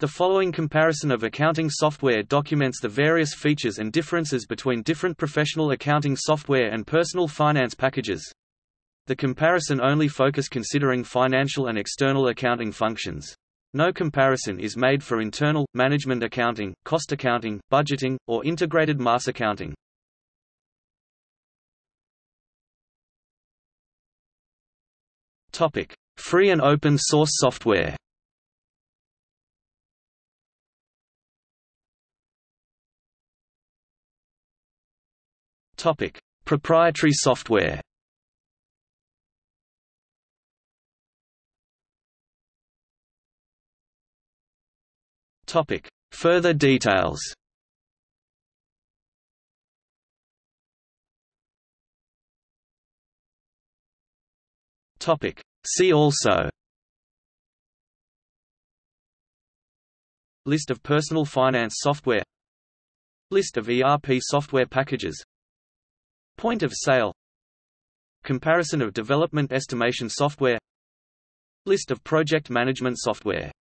The following comparison of accounting software documents the various features and differences between different professional accounting software and personal finance packages. The comparison only focus considering financial and external accounting functions. No comparison is made for internal, management accounting, cost accounting, budgeting, or integrated mass accounting. Free and open source software Topic: Proprietary software. Topic: Further details. Topic: See also. List of personal finance software List of ERP software packages Point of sale. Comparison of development estimation software. List of project management software